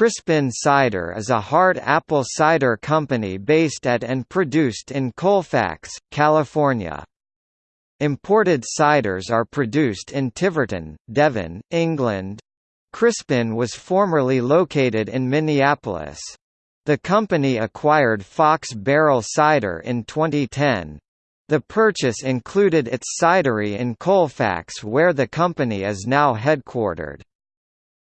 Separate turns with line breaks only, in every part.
Crispin Cider is a hard apple cider company based at and produced in Colfax, California. Imported ciders are produced in Tiverton, Devon, England. Crispin was formerly located in Minneapolis. The company acquired Fox Barrel Cider in 2010. The purchase included its cidery in Colfax where the company is now headquartered.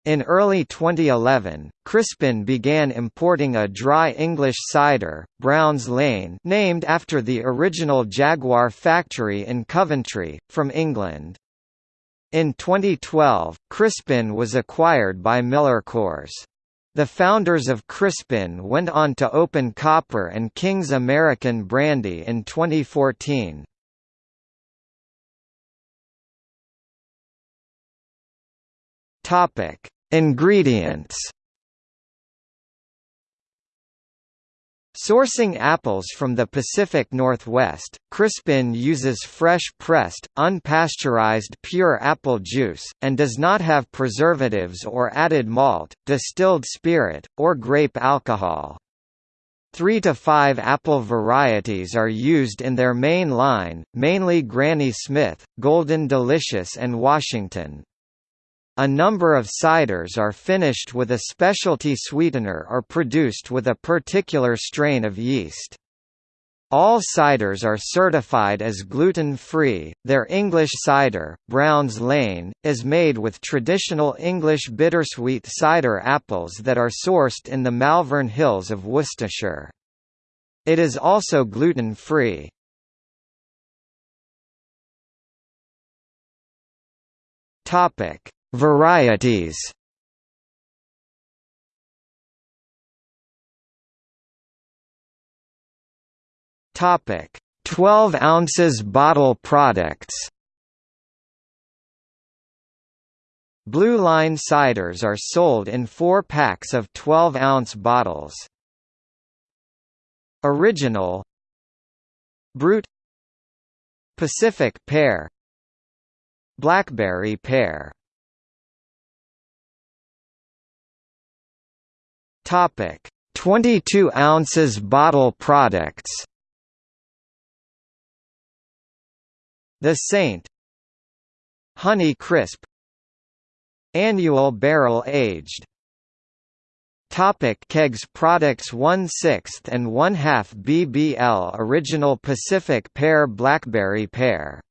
In early 2011, Crispin began importing a dry English cider, Brown's Lane named after the original Jaguar factory in Coventry, from England. In 2012, Crispin was acquired by Miller Coors. The founders of Crispin went on to open Copper and King's American Brandy in 2014. Topic: Ingredients. Sourcing apples from the Pacific Northwest, Crispin uses fresh pressed, unpasteurized pure apple juice, and does not have preservatives or added malt, distilled spirit, or grape alcohol. Three to five apple varieties are used in their main line, mainly Granny Smith, Golden Delicious and Washington. A number of ciders are finished with a specialty sweetener or produced with a particular strain of yeast. All ciders are certified as gluten-free. Their English cider, Brown's Lane, is made with traditional English bittersweet cider apples that are sourced in the Malvern Hills of Worcestershire. It is also gluten-free. Topic: Varieties. Topic: 12 ounces bottle products. Blue Line ciders are sold in 4 packs of 12-ounce bottles. Original. Brut. Pacific pear. Blackberry pear Topic: 22 ounces bottle products. The Saint Honey Crisp Annual barrel aged Topic. Kegs products 1 6th and 1 half BBL Original Pacific Pear Blackberry Pear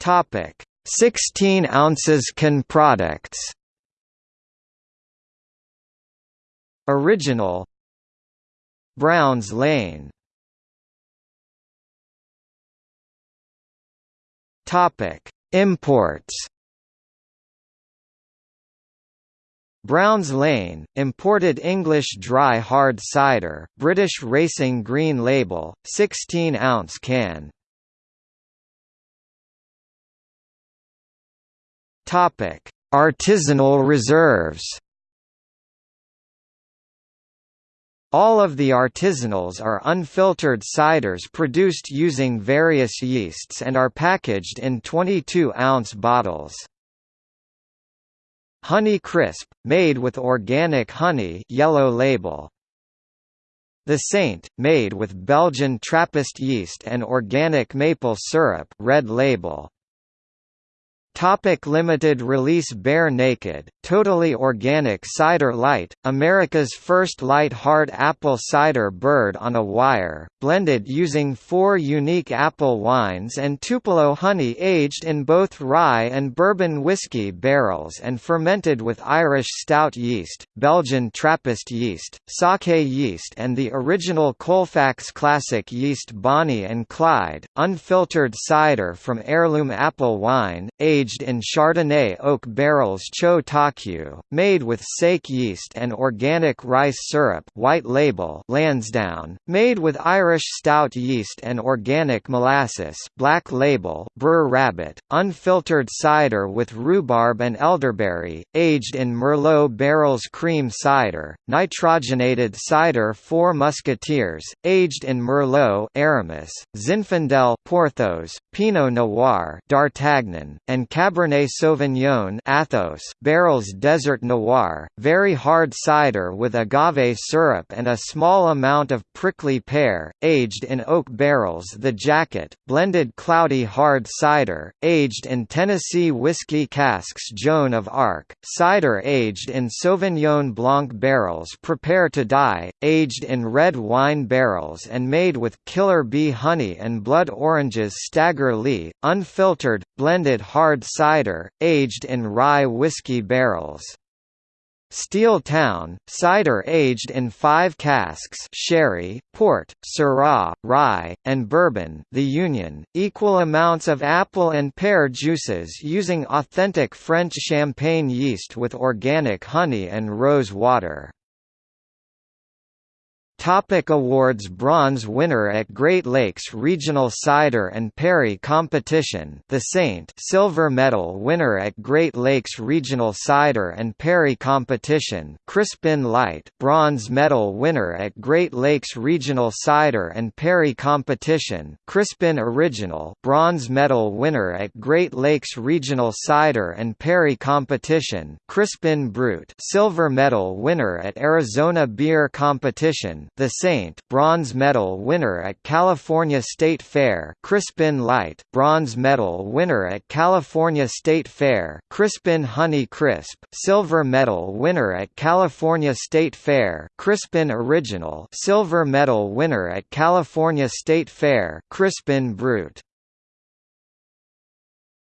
Topic. 16 ounces can products Original. Browns Lane. Topic. Imports. Browns Lane, imported English dry hard cider, British Racing Green Label, 16-ounce can. Topic: Artisanal reserves. All of the artisanals are unfiltered ciders produced using various yeasts and are packaged in 22-ounce bottles. Honey Crisp, made with organic honey yellow label. The Saint, made with Belgian Trappist yeast and organic maple syrup red label. Topic limited release Bare Naked, Totally Organic Cider Light, America's first light hard apple cider bird on a wire, blended using four unique apple wines and Tupelo honey aged in both rye and bourbon whiskey barrels and fermented with Irish stout yeast, Belgian Trappist yeast, sake yeast and the original Colfax Classic yeast Bonnie and Clyde, unfiltered cider from heirloom apple wine, aged aged in Chardonnay oak barrels Cho Takyu, made with sake yeast and organic rice syrup white label Lansdowne, made with Irish stout yeast and organic molasses black label Br'er Rabbit, unfiltered cider with rhubarb and elderberry, aged in Merlot barrels cream cider, nitrogenated cider Four Musketeers, aged in Merlot Aramis, Zinfandel Porthos, Pinot Noir D'Artagnan, and Cabernet Sauvignon Athos, barrels Desert Noir, very hard cider with agave syrup and a small amount of prickly pear, aged in oak barrels. The Jacket, blended cloudy hard cider, aged in Tennessee whiskey casks Joan of Arc, cider aged in Sauvignon Blanc barrels Prepare to Die, aged in red wine barrels and made with killer bee honey and blood oranges Stagger Lee, unfiltered, blended hard cider, aged in rye whiskey barrels. Steel Town, cider aged in five casks sherry, port, syrah, rye, and bourbon the Union, equal amounts of apple and pear juices using authentic French champagne yeast with organic honey and rose water. Topic awards Bronze winner at Great Lakes Regional Cider and Perry Competition The Saint Silver medal winner at Great Lakes Regional Cider and Perry Competition Crispin Light Bronze medal winner at Great Lakes Regional Cider and Perry Competition Crispin Original Bronze medal winner at Great Lakes Regional Cider and Perry Competition Crispin Brut Silver medal winner at Arizona Beer Competition the Saint bronze medal winner at California State Fair Crispin Light bronze medal winner at California State Fair Crispin Honey Crisp silver medal winner at California State Fair Crispin Original silver medal winner at California State Fair Crispin Brut